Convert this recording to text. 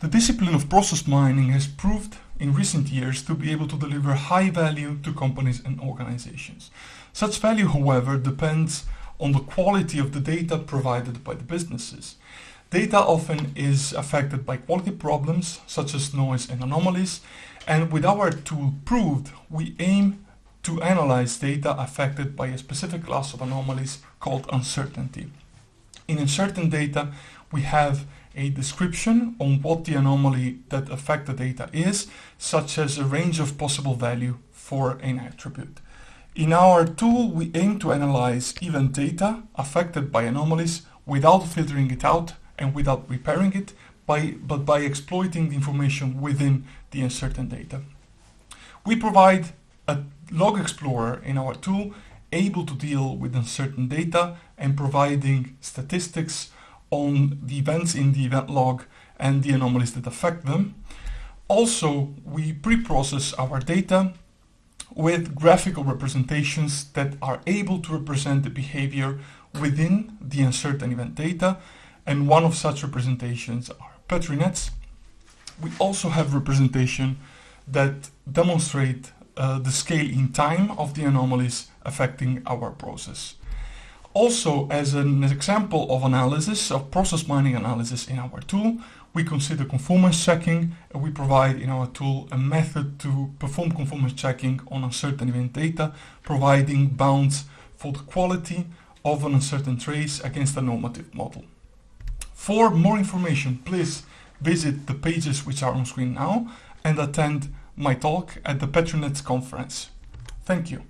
The discipline of process mining has proved in recent years to be able to deliver high value to companies and organizations. Such value, however, depends on the quality of the data provided by the businesses. Data often is affected by quality problems such as noise and anomalies, and with our tool Proved, we aim to analyze data affected by a specific class of anomalies called uncertainty. In uncertain data, we have a description on what the anomaly that affect the data is, such as a range of possible value for an attribute. In our tool, we aim to analyze event data affected by anomalies without filtering it out and without repairing it, by, but by exploiting the information within the uncertain data. We provide a log explorer in our tool able to deal with uncertain data and providing statistics on the events in the event log and the anomalies that affect them. Also, we pre-process our data with graphical representations that are able to represent the behavior within the uncertain event data, and one of such representations are Petri nets. We also have representation that demonstrate uh, the scale in time of the anomalies affecting our process. Also, as an example of analysis, of process mining analysis in our tool, we consider conformance checking we provide in our tool a method to perform conformance checking on uncertain event data, providing bounds for the quality of an uncertain trace against a normative model. For more information, please visit the pages which are on screen now and attend my talk at the Petri Nets conference. Thank you.